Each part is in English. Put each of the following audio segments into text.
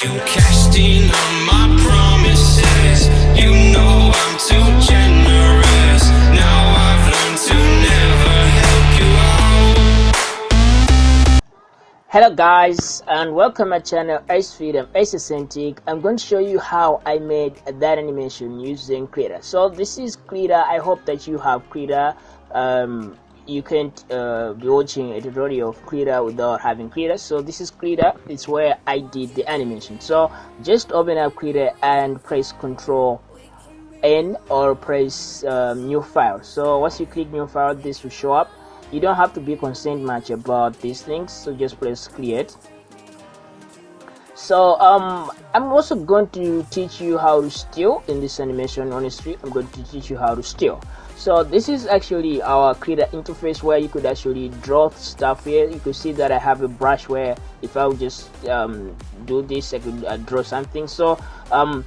You on my promises. You know I'm too generous. Hello guys and welcome my channel Ace Freedom Ace Authentic. I'm going to show you how I made that animation using Krita so this is Krita I hope that you have Krita um, you can't uh, be watching a tutorial of Krita without having Krita. So this is Krita. It's where I did the animation. So just open up Krita and press control N or press um, new file. So once you click new file this will show up. You don't have to be concerned much about these things. So just press create. So um i'm also going to teach you how to steal in this animation honestly. I'm going to teach you how to steal so this is actually our Krita interface where you could actually draw stuff here. You could see that i have a brush where if i would just um, do this i could uh, draw something. So um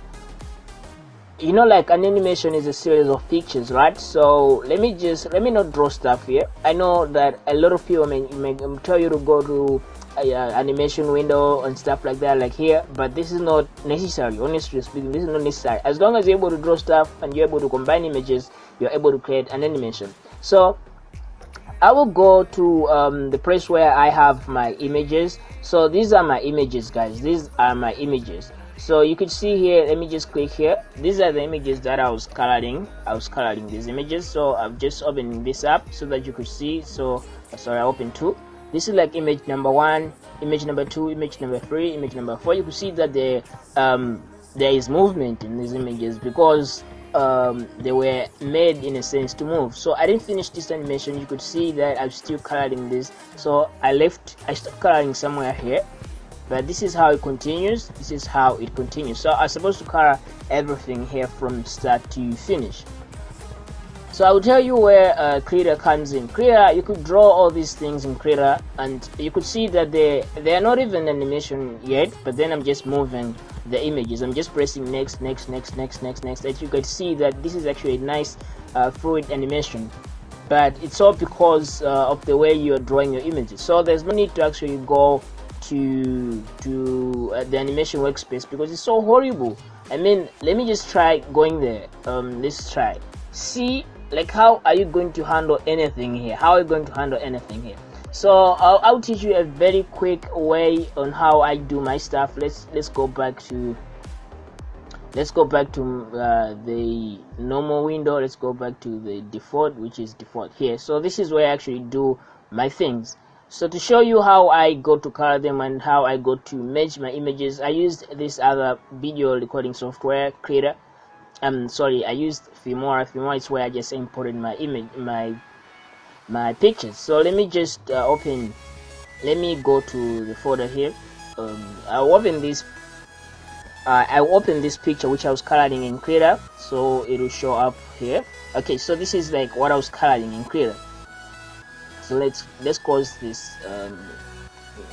you know like an animation is a series of pictures right? So let me just let me not draw stuff here. I know that a lot of people may, may tell you to go to uh, animation window and stuff like that like here. But this is not necessary honestly speaking. This is not necessary. As long as you're able to draw stuff and you're able to combine images you're able to create an animation. So I will go to um, the place where I have my images. So these are my images guys. These are my images. So you could see here let me just click here. These are the images that I was coloring. I was coloring these images. So I'm just opening this up so that you could see. So sorry I open two this is like image number one image number two image number three image number four. You could see that there um, there is movement in these images because um, they were made in a sense to move. So I didn't finish this animation. You could see that I'm still coloring this. So I left I stopped coloring somewhere here. But this is how it continues. This is how it continues. So i'm supposed to color everything here from start to finish so i will tell you where uh, Krita comes in. Krita you could draw all these things in Krita and you could see that they they are not even animation yet but then i'm just moving the images. I'm just pressing next next next next next next as you can see that this is actually a nice uh, fluid animation. But it's all because uh, of the way you're drawing your images. So there's no need to actually go to to uh, the animation workspace because it's so horrible. I mean let me just try going there. Um let's try. See like how are you going to handle anything here? How are you going to handle anything here? So I'll, I'll teach you a very quick way on how i do my stuff. Let's let's go back to let's go back to uh, the normal window. Let's go back to the default which is default here. So this is where i actually do my things. So to show you how I go to color them and how I go to merge my images I used this other video recording software Krita I'm sorry I used Filmora Filmora is where I just imported my image my my pictures. So let me just uh, open let me go to the folder here. Um, I'll open this uh, I open this picture which I was coloring in Krita so it will show up here. Okay so this is like what I was coloring in Krita so let's let's close this um,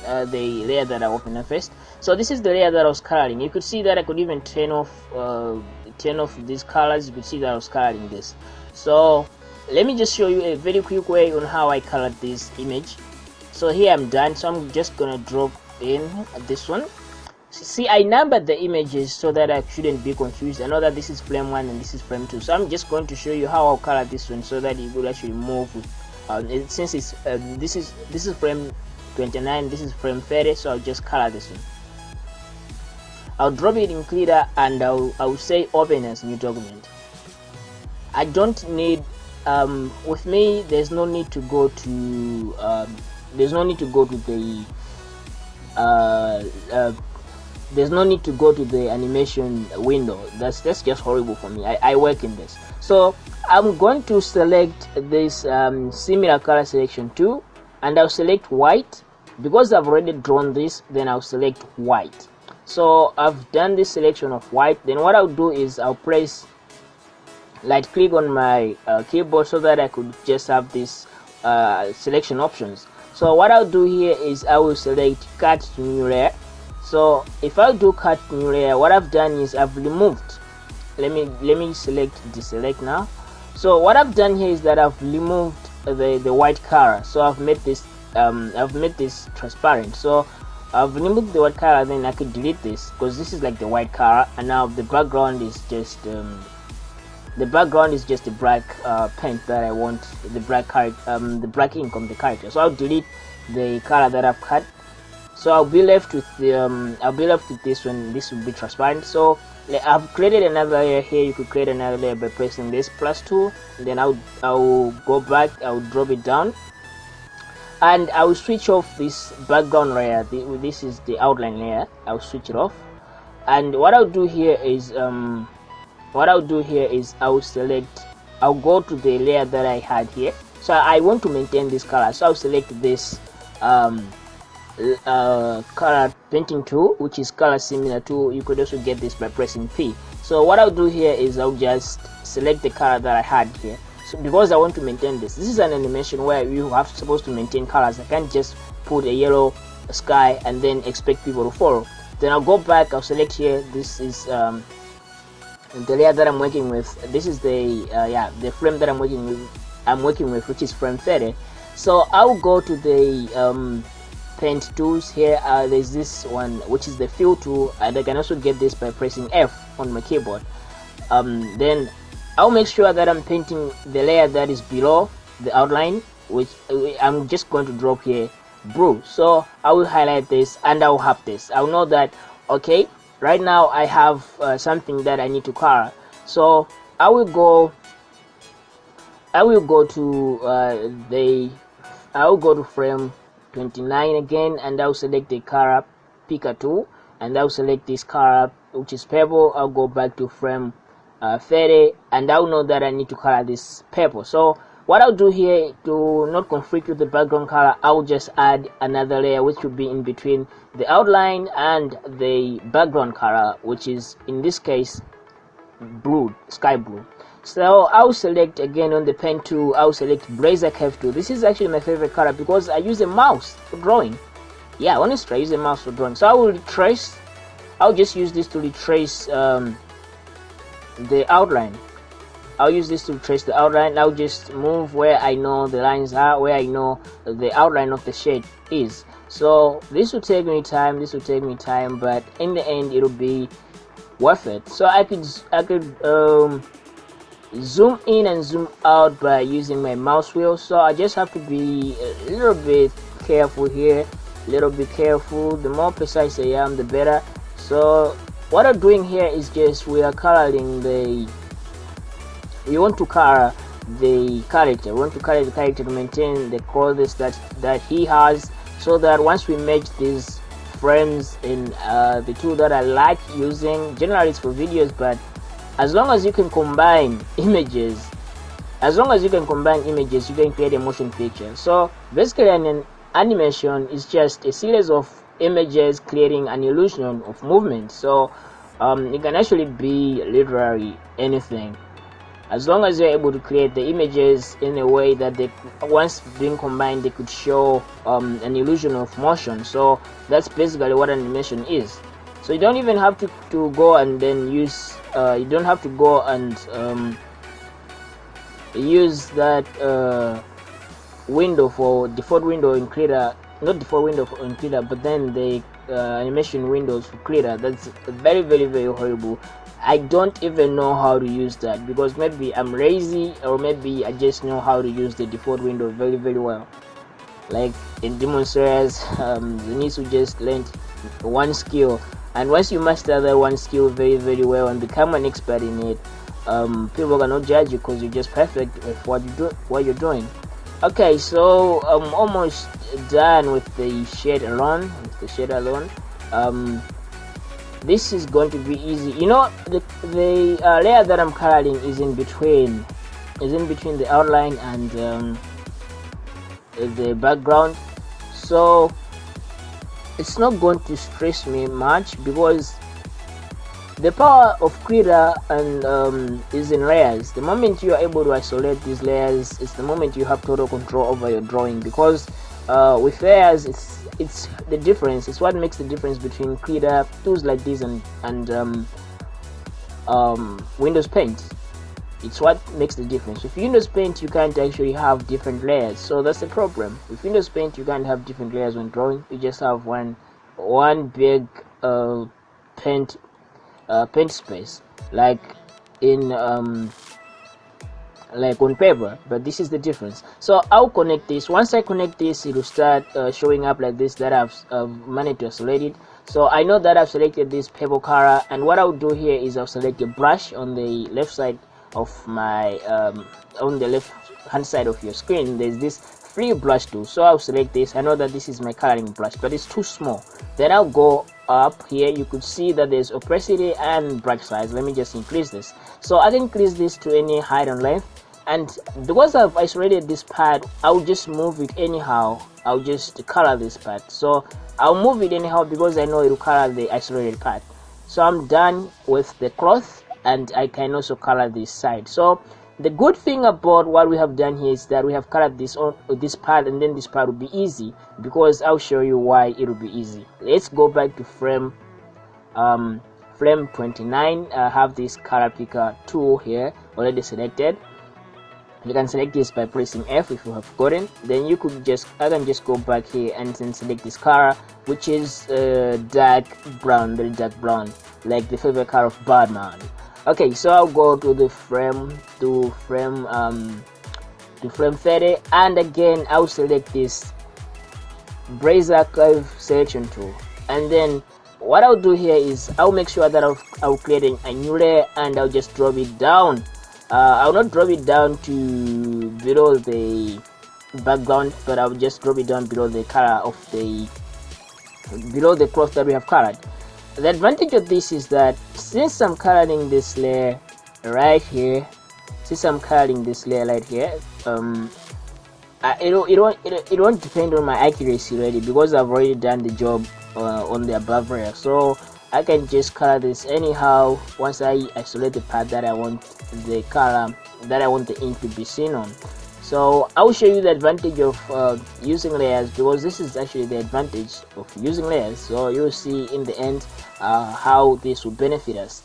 uh, the layer that I opened first. So this is the layer that I was coloring. You could see that I could even turn off uh, turn off these colors you could see that I was coloring this. So let me just show you a very quick way on how I colored this image. So here I'm done. So I'm just gonna drop in this one. See I numbered the images so that I shouldn't be confused. I know that this is frame 1 and this is frame 2 so I'm just going to show you how I'll color this one so that it will actually move. It, since it's uh, this is this is frame 29 this is frame 30 so I'll just color this one I'll drop it in Krita and I'll, I'll say open as new document. I don't need um, with me there's no need to go to um, there's no need to go to the uh, uh, there's no need to go to the animation window. That's that's just horrible for me. I, I work in this. So I'm going to select this um, similar color selection too and I'll select white. Because I've already drawn this then I'll select white so I've done this selection of white. Then what I'll do is I'll press right click on my uh, keyboard so that I could just have this uh, selection options. So what I'll do here is I will select cut to new layer. So if I do cut new layer what I've done is I've removed. Let me let me select deselect now. So what I've done here is that I've removed the the white color. So I've made this um, I've made this transparent. So I've removed the white color then I could delete this because this is like the white color and now the background is just um, the background is just the black uh, paint that I want the black card um, the black ink on the character so I'll delete the color that I've cut so I'll be left with the um, I'll be left with this one this will be transparent. So I've created another layer here. You could create another layer by pressing this plus two. Then I'll I'll go back I'll drop it down and I will switch off this background layer. This is the outline layer. I'll switch it off. And what I'll do here is um, what I'll do here is I'll select I'll go to the layer that I had here. So I want to maintain this color. So I'll select this um, uh, color painting tool which is color similar to you could also get this by pressing P. So what I'll do here is I'll just select the color that I had here so because I want to maintain this this is an animation where you have supposed to maintain colors. I can't just put a yellow sky and then expect people to follow. Then I'll go back I'll select here this is um, the layer that I'm working with. This is the uh, yeah the frame that I'm working with I'm working with which is frame 30 so I'll go to the um, paint tools. Here uh, there's this one which is the fill tool and I can also get this by pressing F on my keyboard. Um, then I'll make sure that I'm painting the layer that is below the outline which uh, I'm just going to drop here. Blue so I will highlight this and I'll have this. I'll know that okay right now I have uh, something that I need to color. So I will go I will go to uh, the I will go to frame 29 again and I'll select the color picker tool and I'll select this color which is purple. I'll go back to frame uh, 30 and I'll know that I need to color this purple. So what I'll do here to not conflict with the background color I'll just add another layer which will be in between the outline and the background color which is in this case blue sky blue. So I'll select again on the pen tool I'll select Bezier curve tool. This is actually my favorite color because I use a mouse for drawing. Yeah honestly I use a mouse for drawing. So I will retrace I'll just use this to retrace um, the outline. I'll use this to trace the outline. I'll just move where I know the lines are where I know the outline of the shade is. So this will take me time this will take me time but in the end it'll be worth it. So I could I could um, zoom in and zoom out by using my mouse wheel. So I just have to be a little bit careful here a little bit careful. The more precise I am the better. So what I'm doing here is just we are coloring the we want to color the character. We want to color the character to maintain the clothes that that he has so that once we match these frames in uh, the tool that I like using generally it's for videos but as long as you can combine images as long as you can combine images you can create a motion picture. So basically an animation is just a series of images creating an illusion of movement. So um, it can actually be literally anything. As long as you're able to create the images in a way that they once being combined they could show um, an illusion of motion. So that's basically what animation is. So you don't even have to, to go and then use uh, you don't have to go and um, use that uh, window for default window in Krita not the default window for in Krita but then the uh, animation windows for Krita that's very very very horrible. I don't even know how to use that because maybe I'm lazy or maybe I just know how to use the default window very very well. Like in Demon Slayers um, you need to just learn one skill. And once you master that one skill very very well and become an expert in it um, people cannot judge you because you're just perfect with what you do what you're doing okay so I'm almost done with the shade alone with the shade alone um, this is going to be easy. You know the, the uh, layer that I'm coloring is in between is in between the outline and um, the background. So it's not going to stress me much because the power of Krita and um, is in layers. The moment you are able to isolate these layers it's the moment you have total control over your drawing because uh, with layers it's it's the difference. It's what makes the difference between Krita tools like this and and um, um, Windows Paint. It's what makes the difference. With Windows Paint you can't actually have different layers so that's the problem. With Windows Paint you can't have different layers when drawing. You just have one one big uh, paint uh, paint space like in um, like on paper but this is the difference. So i'll connect this. Once i connect this it will start uh, showing up like this that i've uh, managed to isolate it. So i know that i've selected this purple color and what i'll do here is i'll select a brush on the left side of my um, on the left hand side of your screen. There's this free brush tool. So i'll select this. I know that this is my coloring brush but it's too small. Then i'll go up. Here you could see that there's opacity and brush size let me just increase this. So i can increase this to any height and length. And because I've isolated this part I'll just move it anyhow. I'll just color this part so I'll move it anyhow because I know it will color the isolated part so I'm done with the cloth and I can also color this side. So the good thing about what we have done here is that we have colored this on this part and then this part will be easy because I'll show you why it will be easy. Let's go back to frame um, frame 29 I have this color picker tool here already selected. You can select this by pressing F if you have gotten. Then you could just I can just go back here and then select this color which is uh, dark brown very dark brown like the favorite color of Batman okay so I'll go to the frame to frame um to frame 30 and again I'll select this Bezier curve selection tool. And then what I'll do here is I'll make sure that I'll, I'll create a new layer and I'll just drop it down. Uh, I'll not drop it down to below the background but I'll just drop it down below the color of the below the cloth that we have colored the advantage of this is that since I'm coloring this layer right here since I'm coloring this layer right here um uh, it, it, won't, it, it won't depend on my accuracy really because I've already done the job uh, on the above layer. So I can just color this anyhow once I isolate the part that I want the color that I want the ink to be seen on so I will show you the advantage of uh, using layers because this is actually the advantage of using layers. So you'll see in the end uh, how this will benefit us.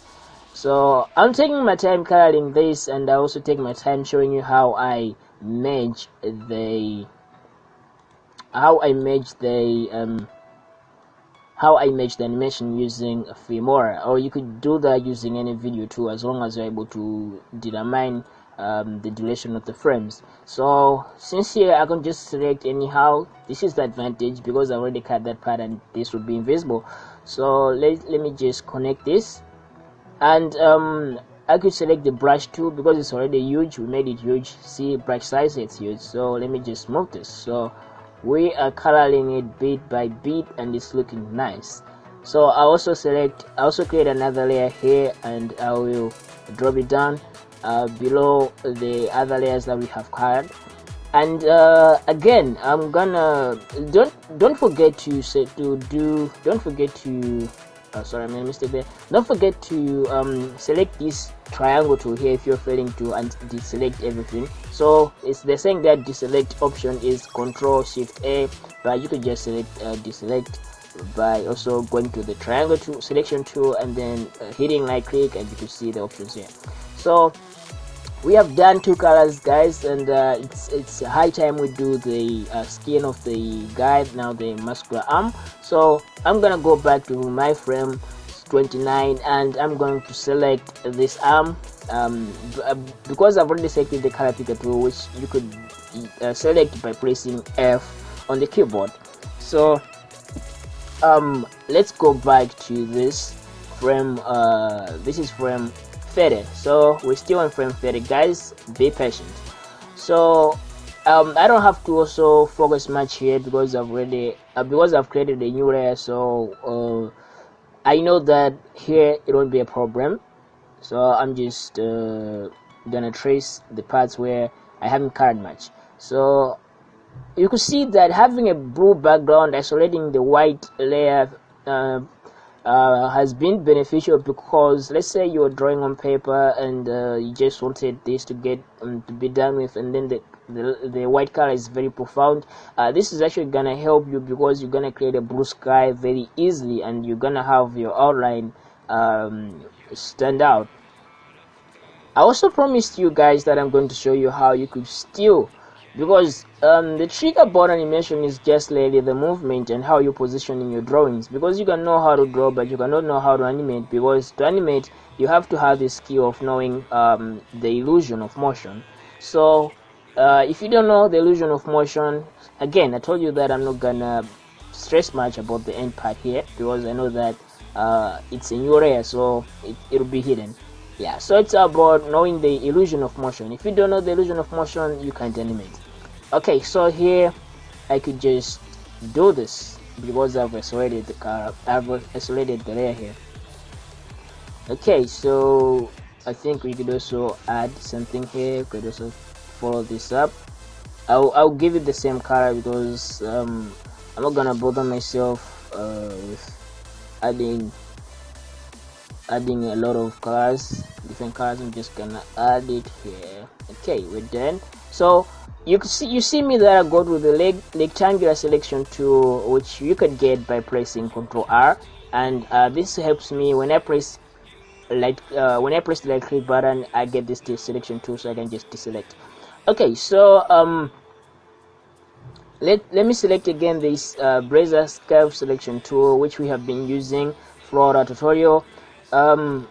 So I'm taking my time coloring this and I also take my time showing you how I merge the how I merge the um, how I merge the animation using Filmora. Or you could do that using any video too as long as you're able to determine um, the duration of the frames. So since here I can just select anyhow. This is the advantage because I already cut that part and this would be invisible. So let, let me just connect this. And um, I could select the brush tool because it's already huge. We made it huge. See brush size it's huge. So let me just move this. So we are coloring it bit by bit and it's looking nice. So I also select I also create another layer here and I will drop it down uh, below the other layers that we have colored and uh, again I'm gonna don't don't forget to say to do don't forget to uh, sorry I made a mistake there. Don't forget to um, select this triangle tool here if you're failing to and deselect everything. So it's the saying that deselect option is control shift a but you could just select uh, deselect by also going to the triangle tool selection tool and then uh, hitting right click and you can see the options here. So we have done two colors guys and uh, it's it's high time we do the uh, skin of the guy now the muscular arm. So i'm gonna go back to my frame 29 and i'm going to select this arm um, uh, because i've already selected the color picker tool which you could uh, select by pressing f on the keyboard. So um let's go back to this frame uh this is frame 30 so we're still on frame 30 guys be patient. So um, I don't have to also focus much here because I've already uh, because I've created a new layer. So uh, I know that here it won't be a problem. So I'm just uh, gonna trace the parts where I haven't colored much. So you could see that having a blue background isolating the white layer uh, has been beneficial because let's say you're drawing on paper and uh, you just wanted this to get um, to be done with and then the, the, the white color is very profound uh, this is actually gonna help you because you're gonna create a blue sky very easily and you're gonna have your outline um, stand out. I also promised you guys that I'm going to show you how you could still because um, the trigger board animation is just really the movement and how you position in your drawings. Because you can know how to draw but you cannot know how to animate. Because to animate you have to have the skill of knowing um, the illusion of motion. So uh, if you don't know the illusion of motion again I told you that I'm not gonna stress much about the end part here. Because I know that uh, it's in your area so it, it'll be hidden yeah so it's about knowing the illusion of motion. If you don't know the illusion of motion you can't animate. Okay so here I could just do this because I've isolated the car I've isolated the layer here. Okay so I think we could also add something here. We could also follow this up. I'll, I'll give it the same color because um, I'm not gonna bother myself uh, with adding adding a lot of colors different colors I'm just gonna add it here. Okay we're done. So you can see you see me that I go with the leg, rectangular selection tool which you could get by pressing Ctrl R. And uh, this helps me when I press like uh, when I press the right click button I get this selection tool so I can just deselect. Okay so um let, let me select again this uh, curve selection tool which we have been using for our tutorial um,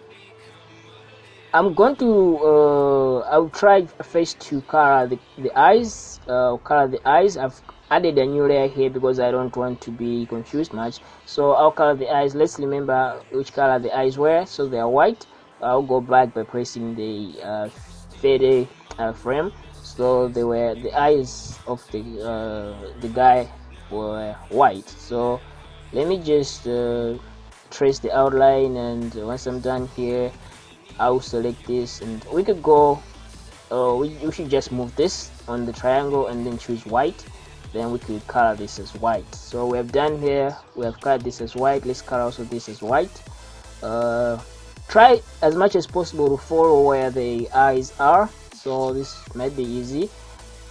I'm going to uh, I'll try first to color the, the eyes uh, color the eyes. I've added a new layer here because I don't want to be confused much. So I'll color the eyes. Let's remember which color the eyes were. So they are white. I'll go back by pressing the uh, fade uh, frame. So they were the eyes of the uh, the guy were white. So let me just uh, trace the outline and once I'm done here I'll select this and we could go uh, we, we should just move this on the triangle and then choose white. Then we could color this as white. So we have done here we have colored this as white. Let's color also this as white. Uh, try as much as possible to follow where the eyes are. So this might be easy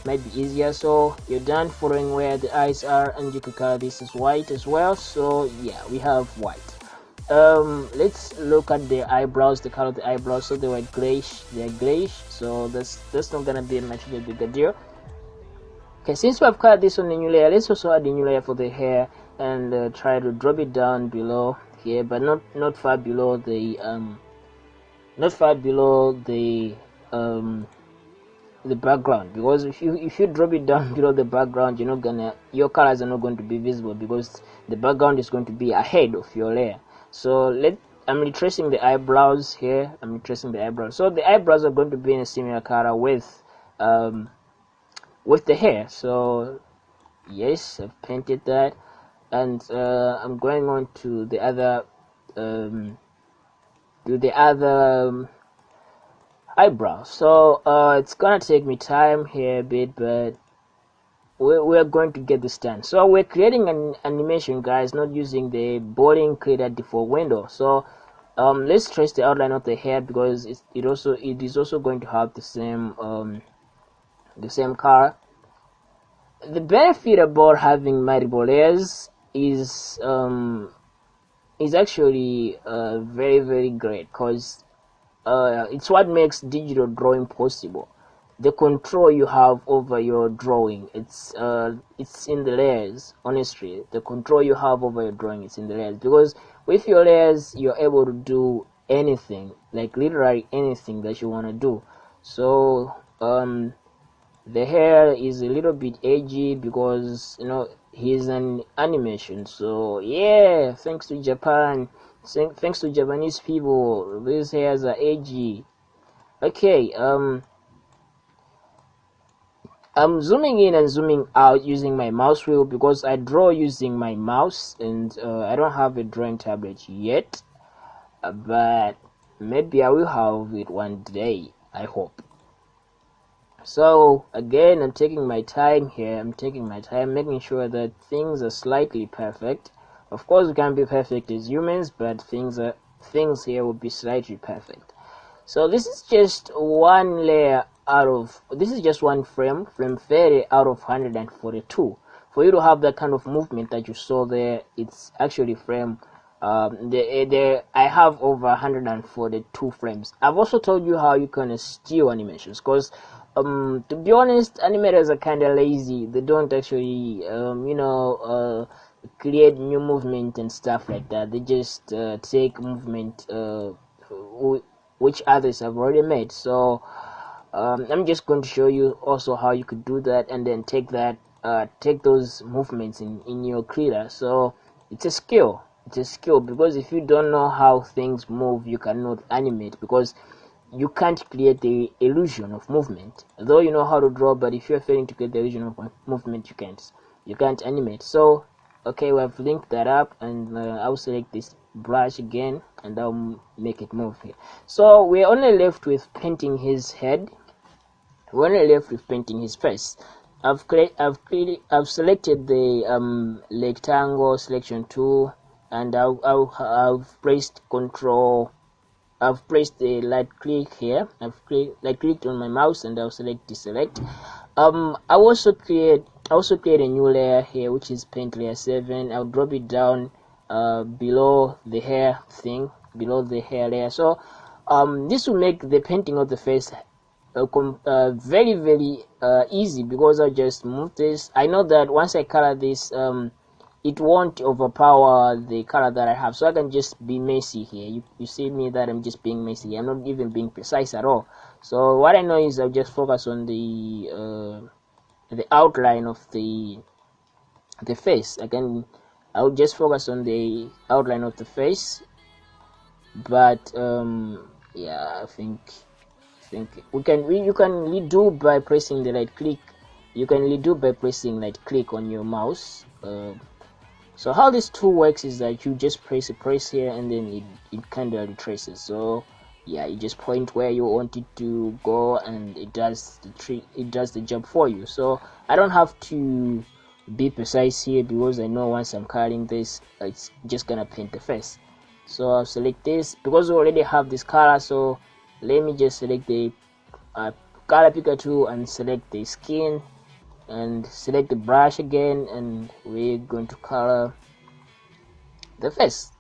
might be easier. So you're done following where the eyes are and you could color this as white as well. So yeah we have white um let's look at the eyebrows the color of the eyebrows. So they were grayish they're grayish. So that's that's not gonna be much of a bigger deal. Okay since we have colored this on the new layer let's also add a new layer for the hair and uh, try to drop it down below here but not not far below the um not far below the um the background. Because if you if you drop it down below the background you're not gonna your colors are not going to be visible because the background is going to be ahead of your layer so let I'm retracing the eyebrows here. I'm retracing the eyebrows. So the eyebrows are going to be in a similar color with um, with the hair. So yes I've painted that. And uh, I'm going on to the other um, to the other um, eyebrow. So uh, it's gonna take me time here a bit but we're, going to get this done. So we're creating an animation guys not using the boring Krita default window. So um, let's trace the outline of the hair because it, it also it is also going to have the same um, the same car the benefit about having multiple layers is um, is actually uh, very very great because uh, it's what makes digital drawing possible the control you have over your drawing it's uh it's in the layers honestly. The control you have over your drawing is in the layers. Because with your layers you're able to do anything like literally anything that you want to do. So um the hair is a little bit edgy because you know he's an animation. So yeah thanks to japan thanks to japanese people these hairs are edgy. Okay um I'm zooming in and zooming out using my mouse wheel because I draw using my mouse and uh, I don't have a drawing tablet yet. Uh, but maybe I will have it one day I hope. So again I'm taking my time here. I'm taking my time making sure that things are slightly perfect. Of course we can't be perfect as humans but things are things here will be slightly perfect. So this is just one layer out of this is just one frame frame 30 out of 142 for you to have that kind of movement that you saw there it's actually frame um, the, the, I have over 142 frames. I've also told you how you can steal animations because um to be honest animators are kind of lazy. They don't actually um you know uh create new movement and stuff like that. They just uh, take movement uh which others have already made. So um, I'm just going to show you also how you could do that and then take that uh, take those movements in in your Krita. So it's a skill. It's a skill because if you don't know how things move you cannot animate because you can't create the illusion of movement. Though you know how to draw but if you're failing to create the illusion of movement you can't you can't animate. So okay we have linked that up and uh, I'll select this brush again and I'll make it move here. So we're only left with painting his head we're only left with painting his face I've create I've created I've selected the um, rectangle selection tool and I'll, I've pressed control I've pressed the right click here. I've right clicked on my mouse and I'll select deselect. Um I also create I also create a new layer here which is paint layer 7 I'll drop it down uh, below the hair thing below the hair layer. So um this will make the painting of the face uh, uh, very very uh, easy because I just move this. I know that once I color this um, it won't overpower the color that I have. So I can just be messy here. You, you see me that I'm just being messy. I'm not even being precise at all. So what I know is I'll just focus on the uh, the outline of the the face. Again I'll just focus on the outline of the face. But um, yeah I think We can we, you can redo by pressing the right click. You can redo by pressing right click on your mouse. Uh, so how this tool works is that you just press a press here and then it, it kind of retraces. So yeah you just point where you want it to go and it does the trick it does the job for you. So I don't have to be precise here because I know once I'm coloring this it's just gonna paint the face. So I'll select this. Because we already have this color so let me just select the uh, color picker tool and select the skin and select the brush again and we're going to color the face.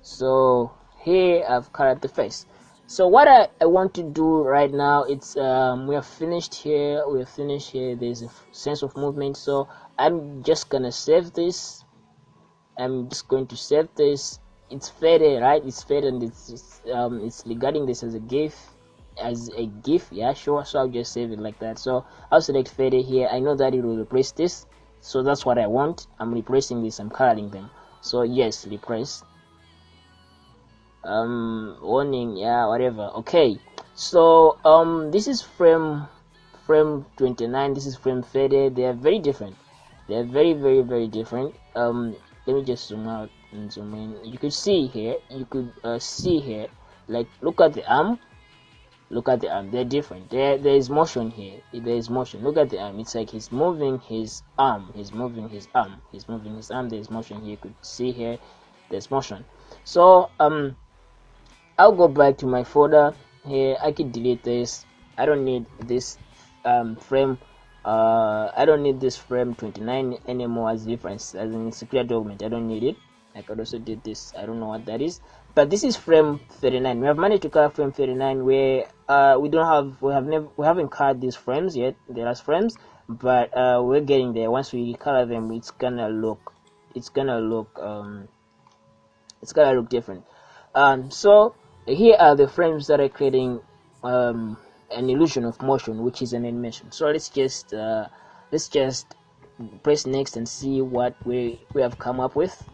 So here I've colored the face. So what I, I want to do right now it's um, we are finished here we're finished here there's a sense of movement. So I'm just gonna save this. I'm just going to save this it's faded right? It's faded and it's, it's um it's regarding this as a gift as a gift yeah sure. So I'll just save it like that. So I'll select fade here. I know that it will replace this. So that's what I want. I'm replacing this. I'm coloring them. So yes replace. Um warning yeah whatever. Okay. So um this is frame frame 29 this is frame faded they are very different. They're very very very different. Um let me just zoom out and zoom in you could see here you could uh, see here like look at the arm. Look at the arm. They're different. There there is motion here. There is motion. Look at the arm. It's like he's moving his arm. He's moving his arm. He's moving his arm. There's motion here. You could see here. There's motion. So um i'll go back to my folder here. I can delete this. I don't need this um frame. Uh i don't need this frame 29 anymore as reference as in secure document. I don't need it i could also do this. I don't know what that is. But this is frame 39 we have managed to color frame 39 where uh, we don't have we have never we haven't colored these frames yet the last frames but uh, we're getting there. Once we color them it's gonna look it's gonna look um, it's gonna look different. Um, so here are the frames that are creating um, an illusion of motion which is an animation. So let's just uh, let's just press next and see what we we have come up with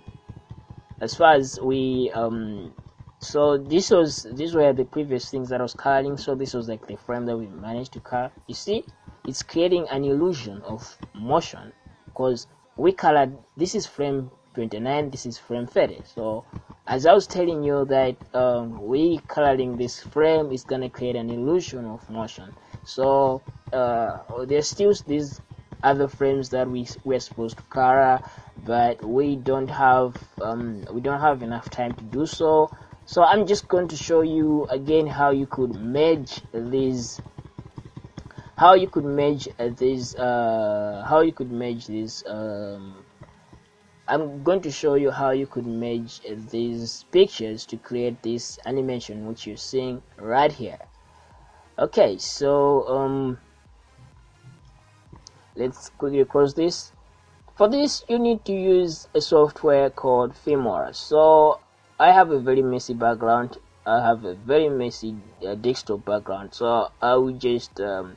as far as we um so this was these were the previous things that I was coloring so this was like the frame that we managed to color you see it's creating an illusion of motion because we colored this is frame 29 this is frame 30 so as I was telling you that um, we coloring this frame is gonna create an illusion of motion. So uh, there's still these other frames that we we're supposed to color but we don't have um, we don't have enough time to do so. So I'm just going to show you again how you could merge these how you could merge these uh, how you could merge these um, I'm going to show you how you could merge these pictures to create this animation which you're seeing right here. Okay so um let's quickly close this. For this you need to use a software called Filmora so I have a very messy background. I have a very messy uh, desktop background. So I will just um,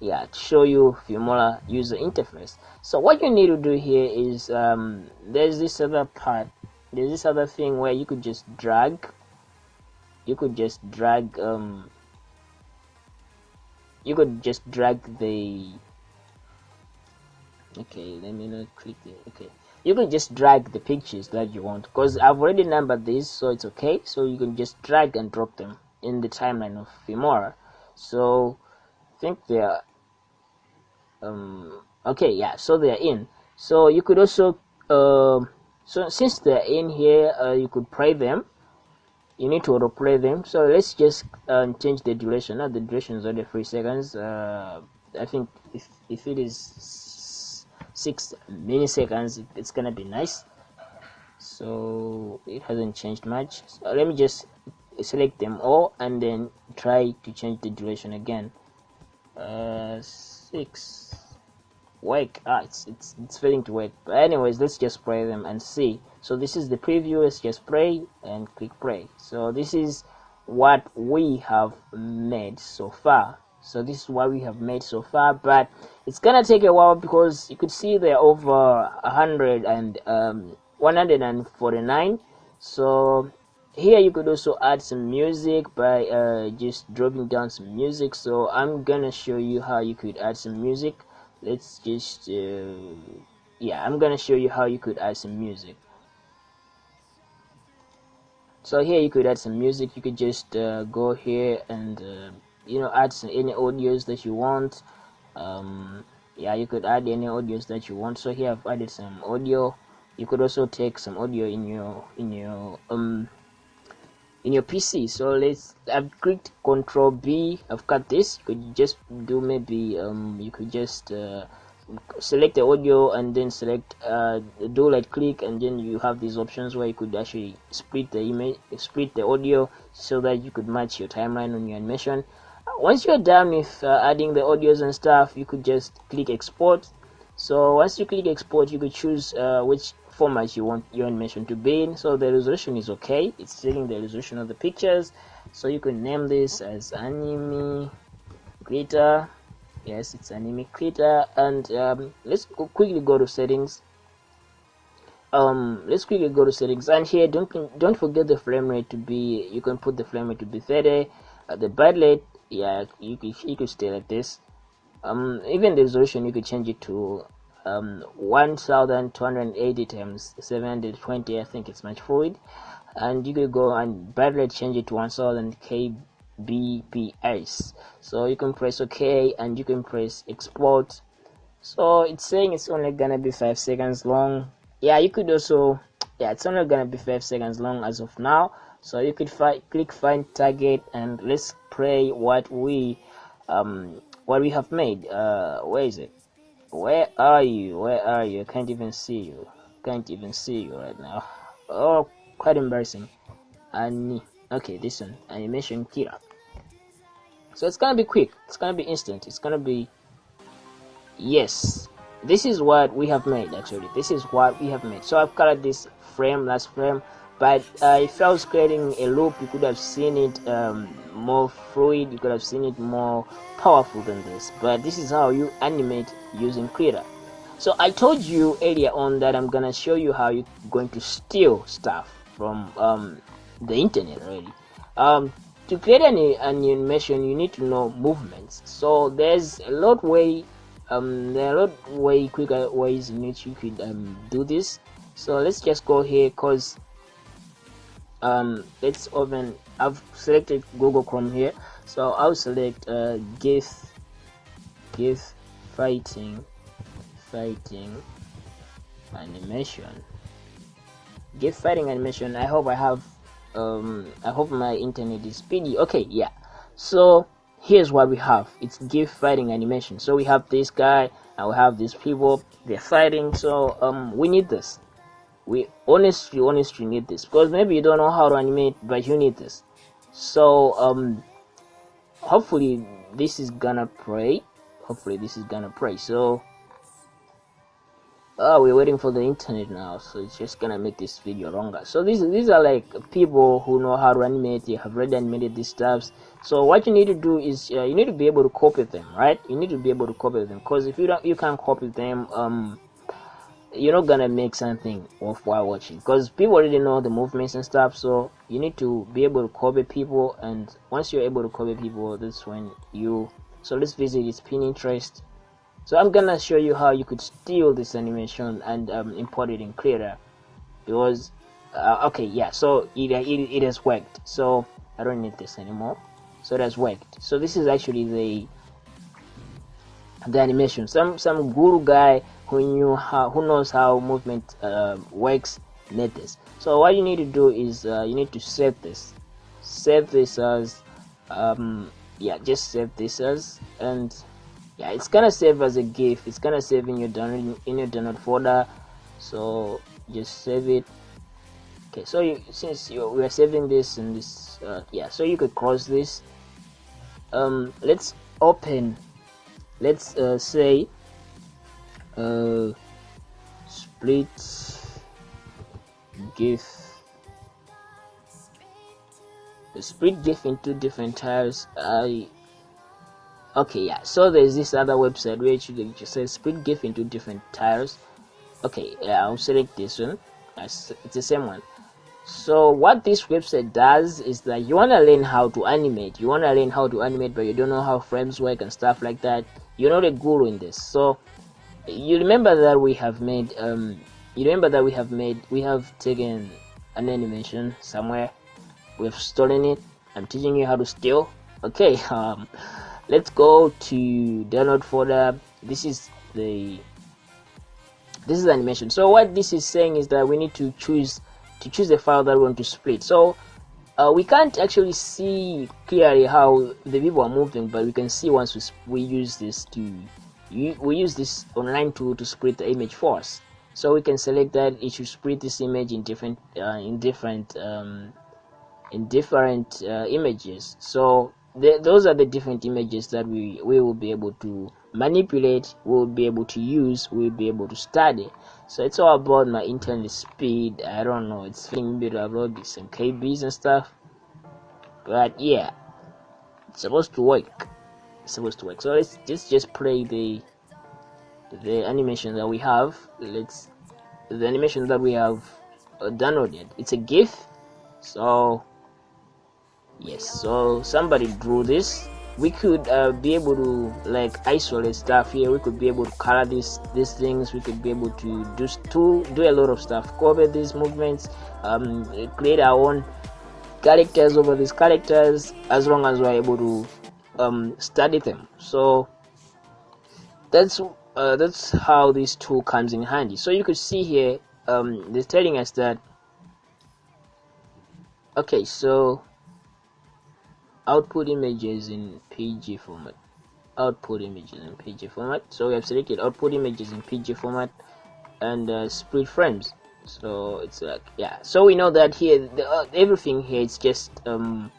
yeah show you Filmora user interface. So what you need to do here is um, there's this other part. There's this other thing where you could just drag. You could just drag um, you could just drag the okay let me not click it okay. You can just drag the pictures that you want because I've already numbered these so it's okay. So you can just drag and drop them in the timeline of Filmora so I think they're um okay yeah so they're in. So you could also um so since they're in here uh, you could play them. You need to auto play them. So let's just um, change the duration. Now the duration is only three seconds. Uh, I think if, if it is six milliseconds it's gonna be nice. So it hasn't changed much. So let me just select them all and then try to change the duration again. Uh, six. Work ah it's, it's it's failing to work but anyways let's just play them and see. So this is the preview. Let's just play and click play. So this is what we have made so far. So this is what we have made so far but it's gonna take a while because you could see they're over a hundred and um 149 so here you could also add some music by uh, just dropping down some music. So I'm gonna show you how you could add some music. Let's just uh, yeah I'm gonna show you how you could add some music. So here you could add some music. You could just uh, go here and uh, you know add some any audios that you want um, yeah you could add any audios that you want. So here I've added some audio. You could also take some audio in your in your um in your PC so let's I've clicked control B. I've cut this. You could just do maybe um you could just uh, select the audio and then select uh, do right click and then you have these options where you could actually split the image split the audio so that you could match your timeline on your animation once you're done with uh, adding the audios and stuff you could just click export. So once you click export you could choose uh, which format you want your animation to be in. So the resolution is okay. It's taking the resolution of the pictures. So you can name this as anime creator. Yes it's anime creator. And um, let's go quickly go to settings. Um let's quickly go to settings. And here don't don't forget the frame rate to be you can put the frame rate to be 30 uh, the bitrate yeah you could you could stay like this. Um even the resolution you could change it to um 1280 times 720 i think it's much fluid. And you could go and bitrate change it to 1000 kbps. So you can press ok and you can press export. So it's saying it's only gonna be five seconds long. Yeah you could also yeah it's only gonna be five seconds long as of now so you could fi click find target and let's play what we um what we have made. Uh where is it? Where are you? Where are you? I can't even see you. Can't even see you right now. Oh quite embarrassing. And okay this one. Animation kira so it's gonna be quick. It's gonna be instant. It's gonna be yes. This is what we have made actually. This is what we have made. So i've colored this frame last frame but uh, if I was creating a loop you could have seen it um, more fluid you could have seen it more powerful than this. But this is how you animate using Krita. So I told you earlier on that I'm gonna show you how you're going to steal stuff from um, the internet really. Um, to create an, an animation you need to know movements. So there's a lot way um, there are a lot way quicker ways in which you could um, do this. So let's just go here because um let's open i've selected google chrome here. So i'll select uh gif gif fighting fighting animation. Gif fighting animation i hope i have um i hope my internet is speedy. Okay yeah. So here's what we have. It's gif fighting animation. So we have this guy and we have these people. They're fighting. So um we need this we honestly honestly need this. Because maybe you don't know how to animate but you need this. So um hopefully this is gonna pray. Hopefully this is gonna pray. So oh we're waiting for the internet now. So it's just gonna make this video longer. So these these are like people who know how to animate. They have already animated these stuffs so what you need to do is uh, you need to be able to copy them right? You need to be able to copy them. Because if you don't you can't copy them um you're not gonna make something worthwhile watching because people already know the movements and stuff so you need to be able to copy people and once you're able to copy people that's when you so let's visit this pinterest. So i'm gonna show you how you could steal this animation and um, import it in Krita because uh, okay yeah so it, it, it has worked so i don't need this anymore. So it has worked. So this is actually the the animation. Some some guru guy who knew how who knows how movement uh, works made this so what you need to do is uh, you need to save this. Save this as um yeah just save this as and yeah it's gonna save as a gif. It's gonna save in your download in your download folder. So just save it. Okay so you, since you, we are saving this in this uh, yeah so you could close this. Um let's open. Let's uh, say uh split gif split gif into different tiles i okay yeah so there's this other website where you just say split gif into different tiles okay yeah i'll select this one. It's the same one. So what this website does is that you want to learn how to animate. You want to learn how to animate but you don't know how frames work and stuff like that. You're not a guru in this. So you remember that we have made um you remember that we have made we have taken an animation somewhere. We've stolen it. I'm teaching you how to steal. Okay um let's go to download folder. This is the this is animation. So what this is saying is that we need to choose to choose the file that we want to split. So uh, we can't actually see clearly how the people are moving but we can see once we, we use this to we use this online tool to split the image for us so we can select that it should split this image in different uh, in different um, in different uh, images. So those are the different images that we we will be able to manipulate we'll be able to use we'll be able to study. So it's all about my internet speed. I don't know it's feeling bit upload some kbs and stuff. But yeah it's supposed to work supposed to work. So let's just just play the the animation that we have. Let's the animation that we have uh, downloaded. It's a gif. So yes. So somebody drew this. We could uh, be able to like isolate stuff here. We could be able to color these these things. We could be able to do to do a lot of stuff. Cover these movements. Um, create our own characters over these characters. As long as we're able to um, study them. So that's uh, that's how this tool comes in handy. So you could see here um, they're telling us that okay so output images in PG format. Output images in PG format. So we have selected output images in PG format and uh, split frames. So it's like yeah. So we know that here the, uh, everything here is just um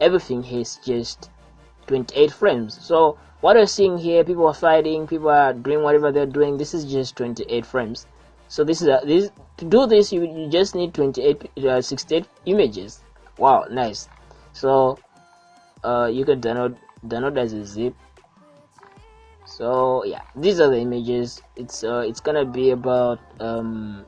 everything here is just 28 frames. So what we're seeing here people are fighting people are doing whatever they're doing this is just 28 frames. So this is a, this to do this you, you just need 28 uh, 68 images. Wow nice. So uh, you can download download as a zip. So yeah these are the images. It's uh, it's gonna be about um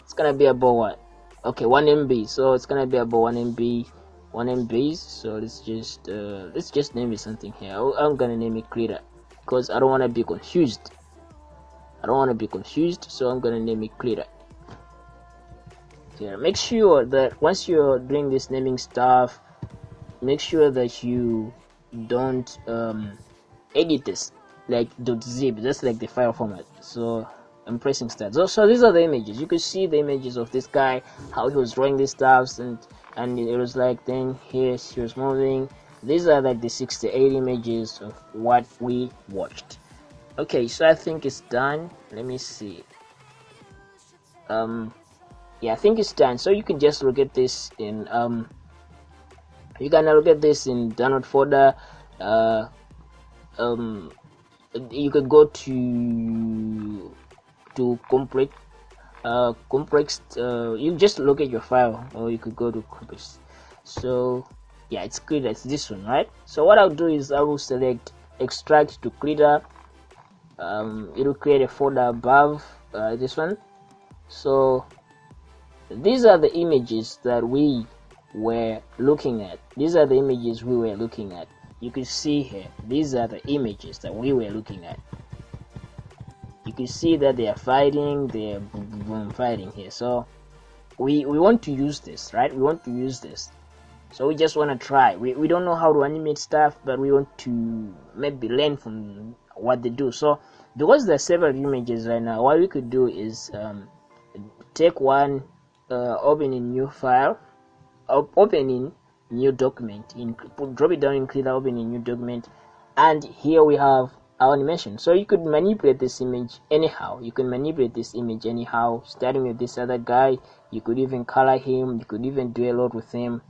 it's gonna be about what? Okay 1 MB so it's gonna be about 1 MB 1 MB so let's just uh, let's just name it something here. I'm gonna name it Krita because I don't want to be confused. I don't want to be confused so I'm gonna name it Krita yeah make sure that once you're doing this naming stuff make sure that you don't um, edit this like .zip that's like the file format. So I'm pressing start. So, so these are the images. You can see the images of this guy how he was drawing these stuffs and and it was like then here she was moving. These are like the 68 images of what we watched. Okay so I think it's done. Let me see. Um yeah I think it's done. So you can just look at this in um you can now at this in download folder. Uh, um, you could go to to compress uh compress uh you just look at your file or you could go to compress so yeah it's clear it's this one right? So what i'll do is i will select extract to Krita um, it will create a folder above uh, this one. So these are the images that we were looking at. These are the images we were looking at. You can see here these are the images that we were looking at can see that they are fighting they're fighting here. So we we want to use this right? We want to use this. So we just want to try. We, we don't know how to animate stuff but we want to maybe learn from what they do. So because there are several images right now what we could do is um, take one uh, open a new file op open in new document in drop it down in Krita open a new document and here we have animation. So you could manipulate this image anyhow. You can manipulate this image anyhow starting with this other guy. You could even color him. You could even do a lot with him.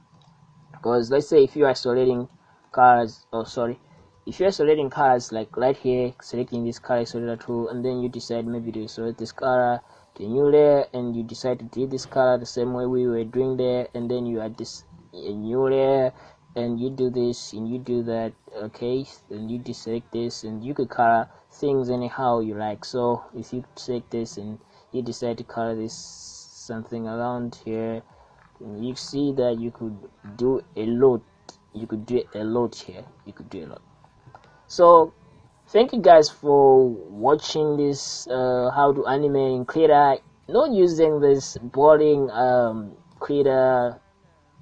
Because let's say if you are selecting cars oh sorry. If you're selecting cars like right here selecting this car accelerator tool and then you decide maybe to select this color to new layer and you decide to delete this color the same way we were doing there and then you add this new layer and you do this and you do that okay? And you deselect this and you could color things anyhow you like. So if you select this and you decide to color this something around here you see that you could do a lot. You could do a lot here. You could do a lot. So thank you guys for watching this uh, how to animate in Krita not using this boring um,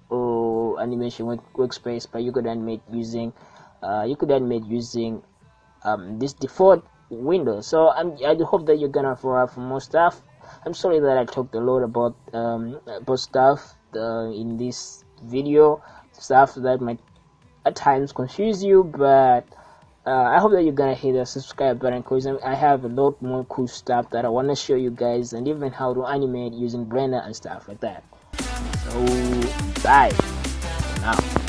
or animation work workspace but you could animate using uh, you could animate using um, this default window. So I'm, I hope that you're gonna up for more stuff. I'm sorry that I talked a lot about um, about stuff uh, in this video stuff that might at times confuse you but uh, I hope that you're gonna hit the subscribe button because I have a lot more cool stuff that I want to show you guys and even how to animate using Blender and stuff like that. So bye. for now